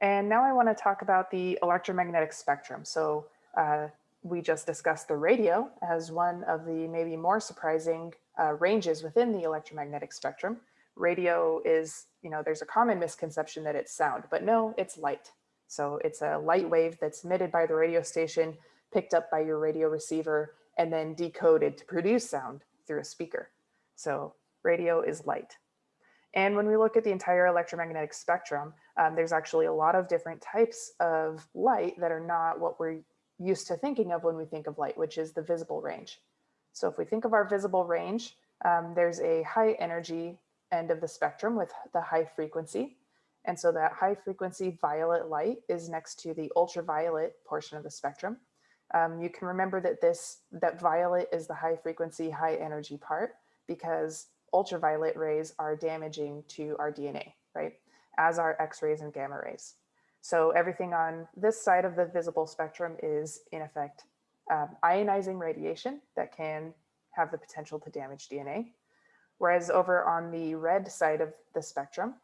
And now I want to talk about the electromagnetic spectrum. So uh, we just discussed the radio as one of the maybe more surprising uh, ranges within the electromagnetic spectrum. Radio is, you know, there's a common misconception that it's sound, but no, it's light. So it's a light wave that's emitted by the radio station, picked up by your radio receiver, and then decoded to produce sound through a speaker. So radio is light. And when we look at the entire electromagnetic spectrum, um, there's actually a lot of different types of light that are not what we're used to thinking of when we think of light, which is the visible range. So if we think of our visible range, um, there's a high energy end of the spectrum with the high frequency. And so that high frequency violet light is next to the ultraviolet portion of the spectrum. Um, you can remember that this that violet is the high frequency, high energy part because ultraviolet rays are damaging to our DNA, right? As are X-rays and gamma rays. So everything on this side of the visible spectrum is in effect um, ionizing radiation that can have the potential to damage DNA. Whereas over on the red side of the spectrum,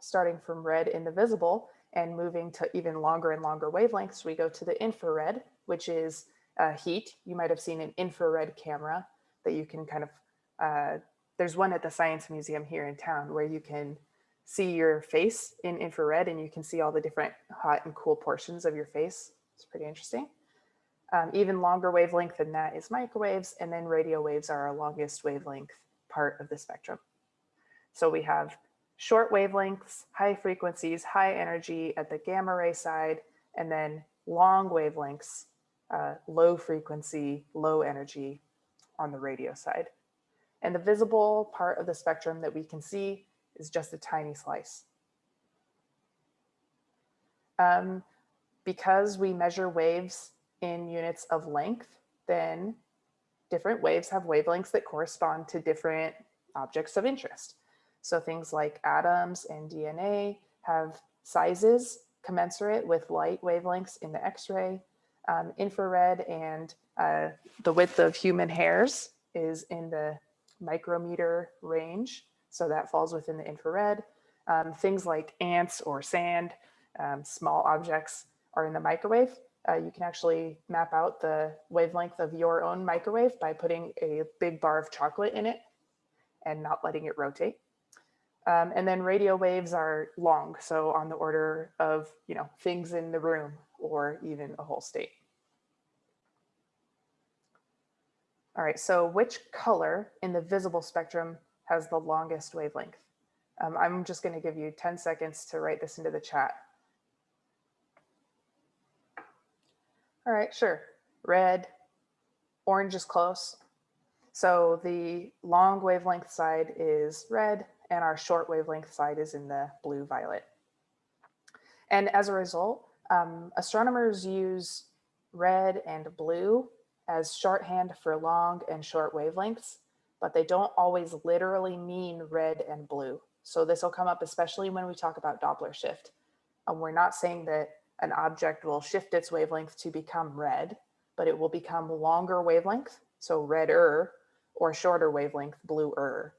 starting from red in the visible and moving to even longer and longer wavelengths, we go to the infrared, which is uh, heat. You might have seen an infrared camera that you can kind of, uh, there's one at the Science Museum here in town where you can see your face in infrared and you can see all the different hot and cool portions of your face. It's pretty interesting. Um, even longer wavelength than that is microwaves and then radio waves are our longest wavelength part of the spectrum. So we have short wavelengths, high frequencies, high energy at the gamma ray side, and then long wavelengths, uh, low frequency, low energy on the radio side. And the visible part of the spectrum that we can see is just a tiny slice. Um, because we measure waves in units of length, then different waves have wavelengths that correspond to different objects of interest. So things like atoms and DNA have sizes commensurate with light wavelengths in the X-ray. Um, infrared and uh, the width of human hairs is in the micrometer range. So that falls within the infrared. Um, things like ants or sand, um, small objects are in the microwave. Uh, you can actually map out the wavelength of your own microwave by putting a big bar of chocolate in it and not letting it rotate. Um, and then radio waves are long, so on the order of you know things in the room or even a whole state. All right, so which color in the visible spectrum has the longest wavelength? Um, I'm just going to give you 10 seconds to write this into the chat. All right, sure. Red, orange is close. So the long wavelength side is red, and our short wavelength side is in the blue violet. And as a result, um, astronomers use red and blue as shorthand for long and short wavelengths, but they don't always literally mean red and blue. So this will come up especially when we talk about Doppler shift. Um, we're not saying that an object will shift its wavelength to become red, but it will become longer wavelength, so redder, or shorter wavelength, bluer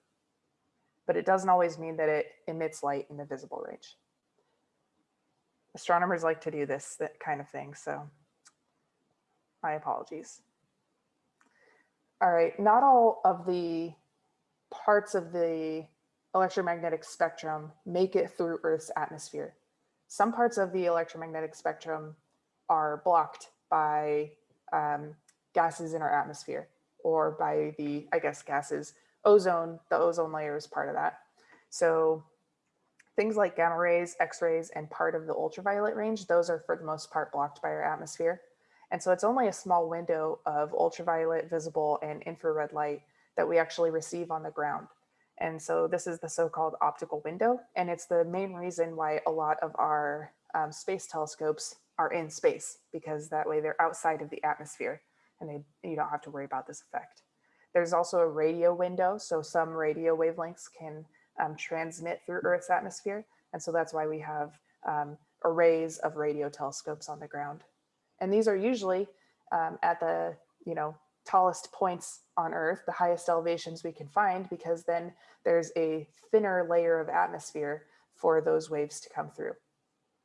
but it doesn't always mean that it emits light in the visible range. Astronomers like to do this that kind of thing, so my apologies. All right, not all of the parts of the electromagnetic spectrum make it through Earth's atmosphere. Some parts of the electromagnetic spectrum are blocked by um, gases in our atmosphere or by the, I guess, gases ozone, the ozone layer is part of that. So things like gamma rays, x-rays, and part of the ultraviolet range, those are for the most part blocked by our atmosphere. And so it's only a small window of ultraviolet, visible, and infrared light that we actually receive on the ground. And so this is the so-called optical window. And it's the main reason why a lot of our um, space telescopes are in space, because that way they're outside of the atmosphere and they, you don't have to worry about this effect. There's also a radio window, so some radio wavelengths can um, transmit through Earth's atmosphere. And so that's why we have um, arrays of radio telescopes on the ground. And these are usually um, at the you know tallest points on Earth, the highest elevations we can find, because then there's a thinner layer of atmosphere for those waves to come through.